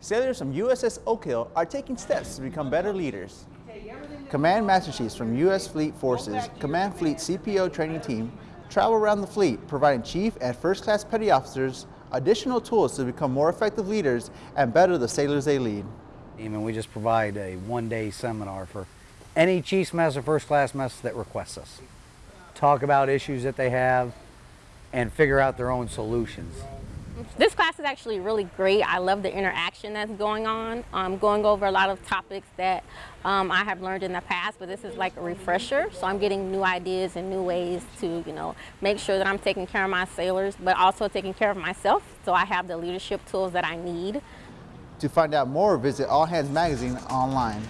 Sailors from USS Oak Hill are taking steps to become better leaders. Command Master Chiefs from U.S. Fleet Forces Command Fleet CPO training team travel around the fleet providing chief and first class petty officers additional tools to become more effective leaders and better the sailors they lead. We just provide a one-day seminar for any Chiefs Mess or First Class Mess that requests us. Talk about issues that they have and figure out their own solutions. This class is actually really great. I love the interaction that's going on. Um, going over a lot of topics that um, I have learned in the past, but this is like a refresher. So I'm getting new ideas and new ways to, you know, make sure that I'm taking care of my sailors, but also taking care of myself. So I have the leadership tools that I need. To find out more, visit All Hands Magazine online.